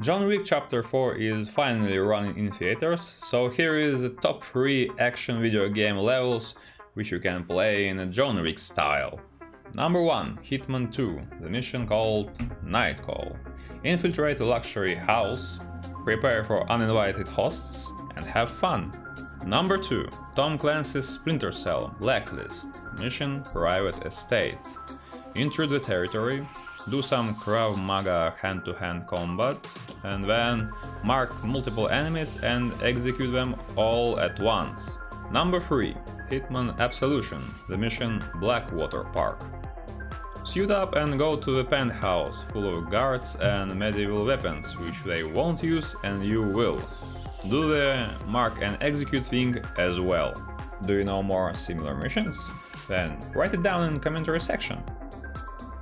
John Wick Chapter 4 is finally running in theaters, so here is the top 3 action video game levels which you can play in a John Wick style. Number 1, Hitman 2, the mission called Night Call. Infiltrate a luxury house, prepare for uninvited hosts, and have fun. Number 2, Tom Clancy's Splinter Cell Blacklist, mission Private Estate. Enter the territory, do some Krav Maga hand-to-hand -hand combat, and then mark multiple enemies and execute them all at once. Number 3. Hitman Absolution, the mission Blackwater Park. Suit up and go to the penthouse, full of guards and medieval weapons, which they won't use and you will. Do the mark and execute thing as well. Do you know more similar missions? Then write it down in the commentary section.